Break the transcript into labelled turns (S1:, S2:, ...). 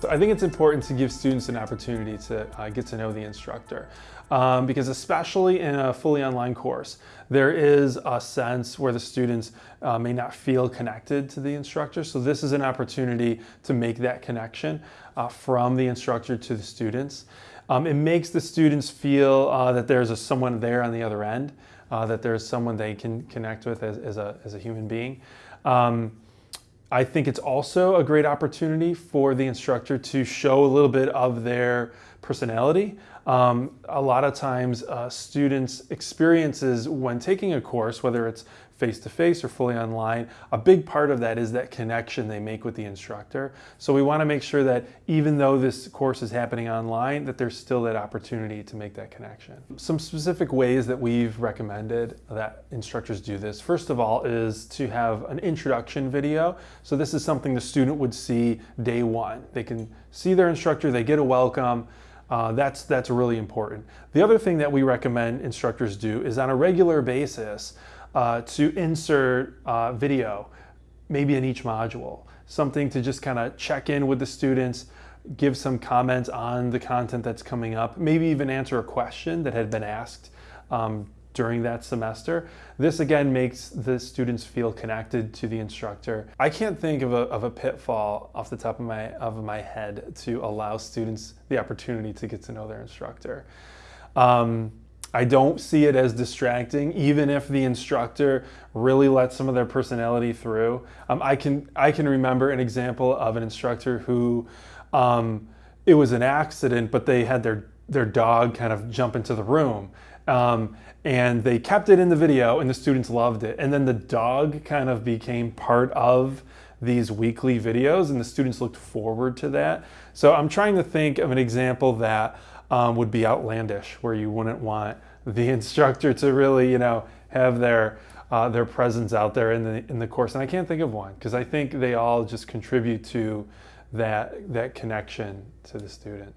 S1: So I think it's important to give students an opportunity to uh, get to know the instructor um, because especially in a fully online course, there is a sense where the students uh, may not feel connected to the instructor. So this is an opportunity to make that connection uh, from the instructor to the students. Um, it makes the students feel uh, that there's a, someone there on the other end, uh, that there's someone they can connect with as, as, a, as a human being. Um, I think it's also a great opportunity for the instructor to show a little bit of their personality. Um, a lot of times uh, students experiences when taking a course, whether it's face-to-face -face or fully online, a big part of that is that connection they make with the instructor. So we wanna make sure that even though this course is happening online, that there's still that opportunity to make that connection. Some specific ways that we've recommended that instructors do this, first of all, is to have an introduction video. So this is something the student would see day one. They can see their instructor, they get a welcome, uh, that's, that's really important. The other thing that we recommend instructors do is on a regular basis uh, to insert uh, video, maybe in each module. Something to just kind of check in with the students, give some comments on the content that's coming up, maybe even answer a question that had been asked um, during that semester. This again makes the students feel connected to the instructor. I can't think of a, of a pitfall off the top of my, of my head to allow students the opportunity to get to know their instructor. Um, I don't see it as distracting, even if the instructor really lets some of their personality through. Um, I, can, I can remember an example of an instructor who um, it was an accident, but they had their, their dog kind of jump into the room. Um, and they kept it in the video and the students loved it. And then the dog kind of became part of these weekly videos and the students looked forward to that. So I'm trying to think of an example that um, would be outlandish where you wouldn't want the instructor to really, you know, have their uh, their presence out there in the in the course. And I can't think of one because I think they all just contribute to that that connection to the student.